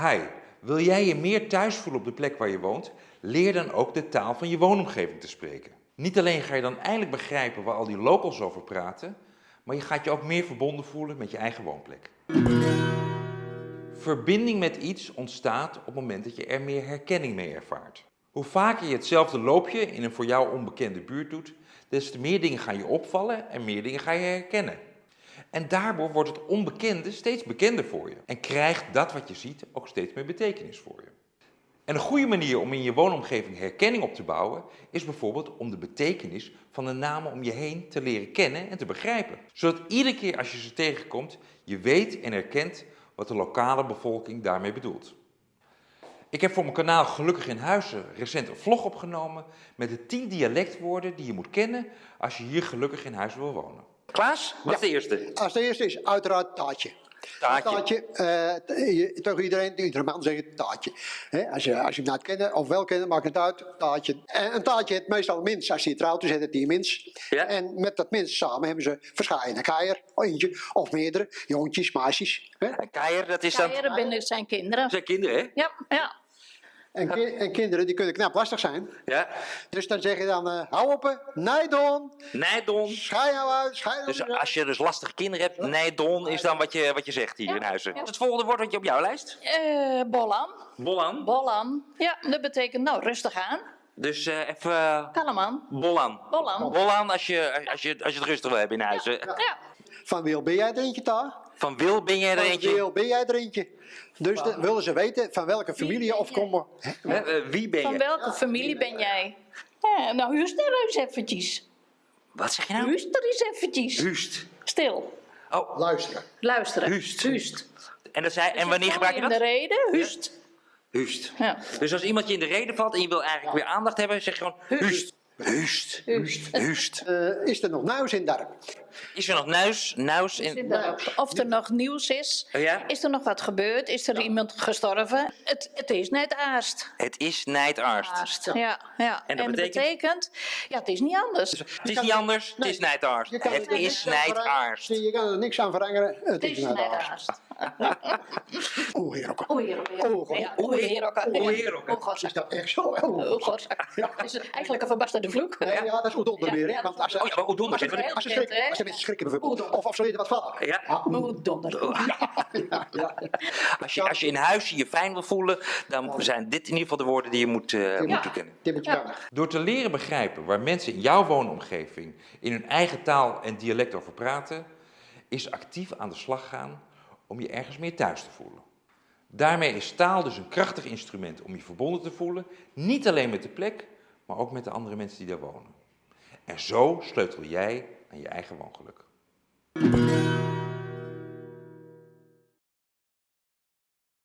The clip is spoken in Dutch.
Hi, wil jij je meer thuis voelen op de plek waar je woont? Leer dan ook de taal van je woonomgeving te spreken. Niet alleen ga je dan eindelijk begrijpen waar al die locals over praten, maar je gaat je ook meer verbonden voelen met je eigen woonplek. Verbinding met iets ontstaat op het moment dat je er meer herkenning mee ervaart. Hoe vaker je hetzelfde loopje in een voor jou onbekende buurt doet, des te meer dingen gaan je opvallen en meer dingen ga je herkennen. En daardoor wordt het onbekende steeds bekender voor je en krijgt dat wat je ziet ook steeds meer betekenis voor je. En een goede manier om in je woonomgeving herkenning op te bouwen is bijvoorbeeld om de betekenis van de namen om je heen te leren kennen en te begrijpen. Zodat iedere keer als je ze tegenkomt, je weet en herkent wat de lokale bevolking daarmee bedoelt. Ik heb voor mijn kanaal Gelukkig in Huizen recent een vlog opgenomen met de 10 dialectwoorden die je moet kennen als je hier gelukkig in huis wil wonen. Klaas, wat is de eerste? Als de eerste is uiteraard taartje. Taartje. Taartje, eh, tegen iedereen, iedere man zegt taartje. Hè, als, je, als je hem nou kennen of wel kennen, maakt het uit, taartje. En een taartje heeft meestal een mins. Als je trouwt, dan zet het die mins. Ja. En met dat mins samen hebben ze verschillende keier, eentje of meerdere, jongjes, meisjes. Hè. Een Keier, dat is dan... Eieren binnen zijn kinderen. zijn kinderen, hè? Ja, ja. En, ki- en kinderen die kunnen knap lastig zijn. Ja. Dus dan zeg je dan, eh, hou op, nijdon, Nijdon. schei nou uit, schei nou Dus uit. als je dus lastige kinderen hebt, nijdon is dan wat je, wat je zegt hier Ja. in huizen. Ja. Wat is het volgende woord wat je op jouw lijst? Eh Bollan. Bollan. Bollan. Ja, dat betekent nou rustig aan. Dus eh, even Kalm aan. bollan. Bollan. Bollan als je, als, je, als je het rustig wil hebben in huizen. Ja. Van wie ben jij er eentje, daar? Van Wil ben jij er Van eentje? wie ben jij er eentje? Dus dan willen ze weten van welke familie of komen. Hè, eh, wie ben Van je? welke familie ben jij? Ja, nou, huust er eens eventjes. Wat zeg je nou? Huust er eens eventjes. Huust. Stil. Oh, Luisteren. Luisteren. Huust. Huust. en, dat zei, en wanneer gebruik je In de dat? reden, huust. Huust. Ja. Dus als iemand je in de reden valt en je wil eigenlijk weer aandacht hebben, zeg je gewoon huust. Huust. Huust. Huust. Eh, is er nog nuis in dorp? Is er nog nuis? Nuis in... Erop. Of er nog nieuws is. Oh ja? Is er nog wat gebeurd? Is er iemand gestorven? Het, het is net aarst. Het is nijtaarst. Aarst. Ja, ja. En dat betekent? ja, het is niet anders. Het is niet anders, het is nijtaarst. Je kan Het er is niks aan veranderen. nijtaarst. Zie, Je kan er niks aan veranderen. Het Het is is net net aarst. Aarst. Oeh, heer ook. Oei, oei, Oeh, oei. God. Ja, Oei, heer ook. Oei, heer ook. Oeh, Is dat echt zo? Oeh. Oeh, God. Het is eigenlijk een verbasterde vloek. Ja, dat is oedonder Ja, weer. ja, Want als ze, Oh ja, maar Oedonder als ze, zit als ze, Heel bekend, schrikken, hè? als ze mensen schrikken bijvoorbeeld. Oedonder. Of, of ze weten wat vallen. Ja. Ah, Oeh, donder. ja, ja. Als je, als je in huis je fijn wil voelen, dan zijn dit in ieder geval de woorden die je moet, eh, moet kennen. Dit moet je Ja. kennen. Door te leren begrijpen waar mensen in jouw woonomgeving in hun eigen taal en dialect over praten, is actief aan de slag gaan om je ergens meer thuis te voelen. Daarmee is taal dus een krachtig instrument om je verbonden te voelen, niet alleen met de plek, maar ook met de andere mensen die daar wonen. En zo sleutel jij aan je eigen woongeluk.